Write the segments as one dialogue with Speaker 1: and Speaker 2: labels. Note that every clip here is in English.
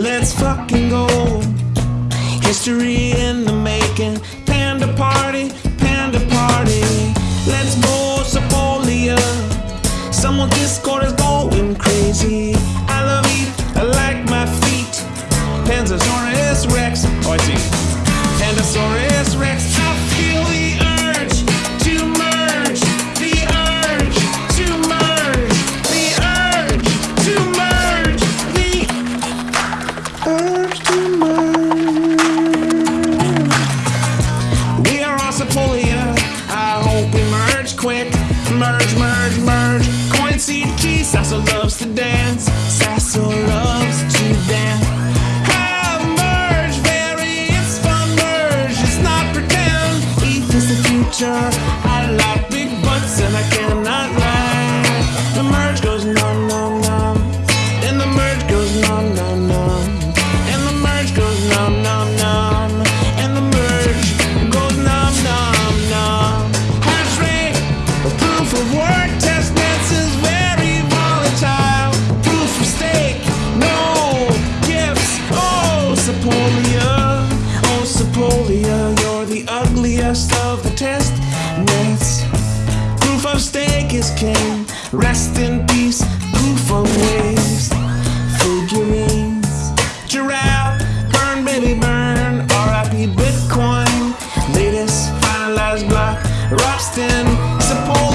Speaker 1: Let's fucking go. History in the making. Panda party, panda party. Let's go, Sepolia. Someone's Discord is going crazy. I love eat, I like my feet. Panzosaurus Rex. Oh, I see. Pandasaurus Rex. I feel the is of the test nets. Proof of stake is king. Rest in peace. Proof of waves. Figurines. Giraffe. Burn, baby, burn. RIP Bitcoin. Latest finalized block. Rustin. Sepolia.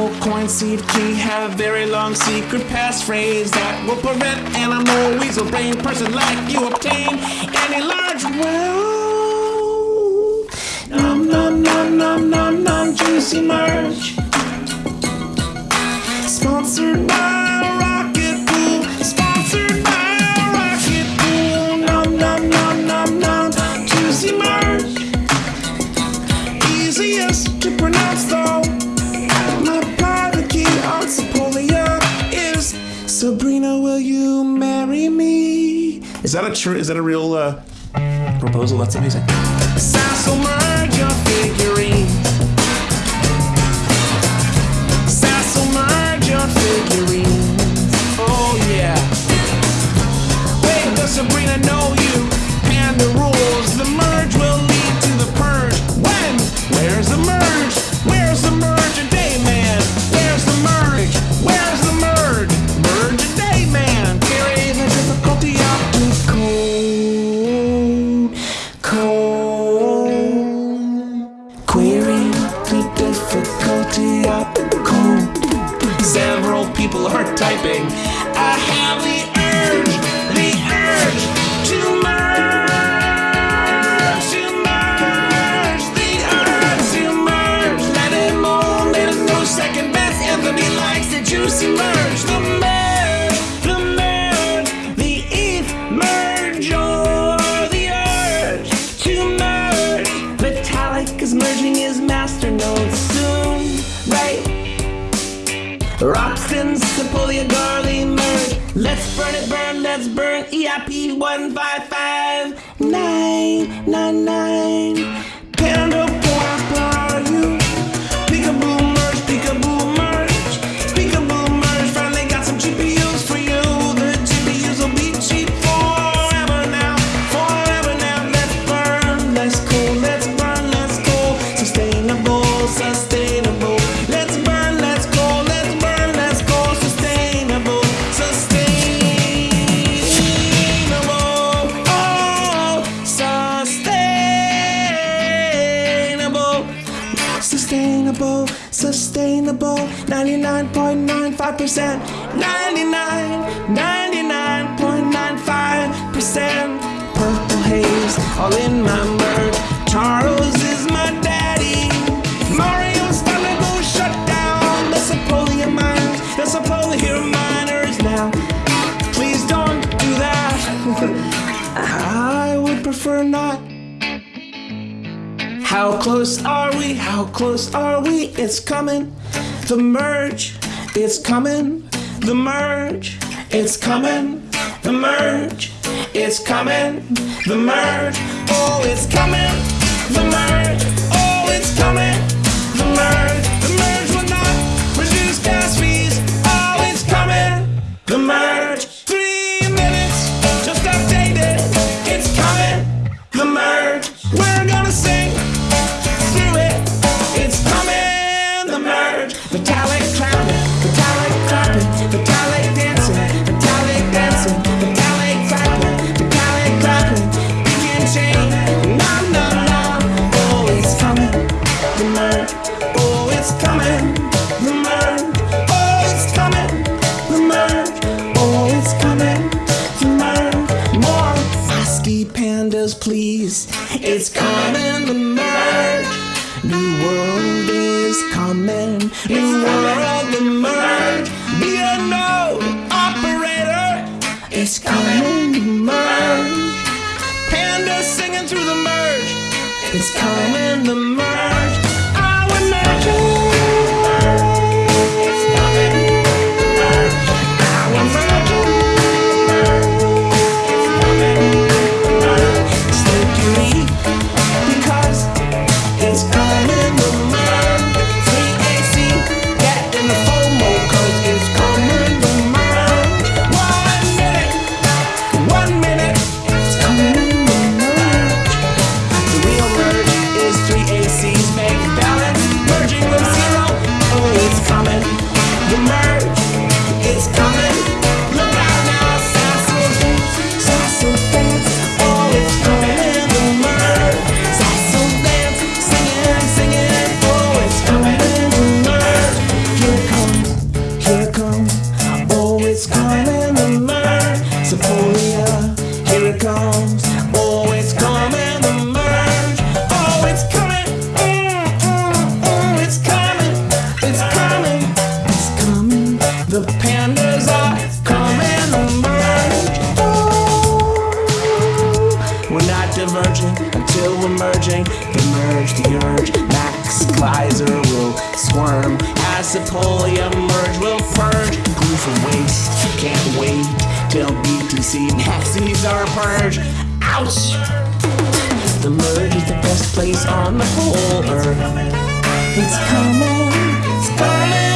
Speaker 1: Digital coin seed key have a very long secret passphrase that will prevent animal weasel brain person like you obtain any large wealth. Nom nom nom nom nom nom juicy merch. Sponsored by you marry me? Is that a true? Is that a real uh, proposal? That's amazing. Sassel merge your figurines. Sassel merge your figurines. Oh yeah. Wait, does Sabrina know you? And the rules. Burn it, burn, let's burn. EIP 155999. Sustainable, sustainable, 99.95%, 99, 99.95%. Purple haze, all in my merge. Charles is my daddy. Mario's finally go shut down the Sepolia miners, the Sepolia miners now. Please don't do that. I would prefer not. How close are we? How close are we? It's coming. The merge, it's coming. The merge, it's coming. The merge, it's coming. The merge, oh, it's coming. The merge, oh, it's coming. The merge. is coming, the merge. New world is coming, new world, the merge. Be a node operator It's coming, the merge. Panda singing through the merge. It's coming, the merge. until we're merging. Emerge the urge, Max Keiser will squirm. As the polio merge will purge. Glue from waste, can't wait till BTC maxis are purged. Ouch! The merge is the best place on the whole earth. It's coming, it's coming.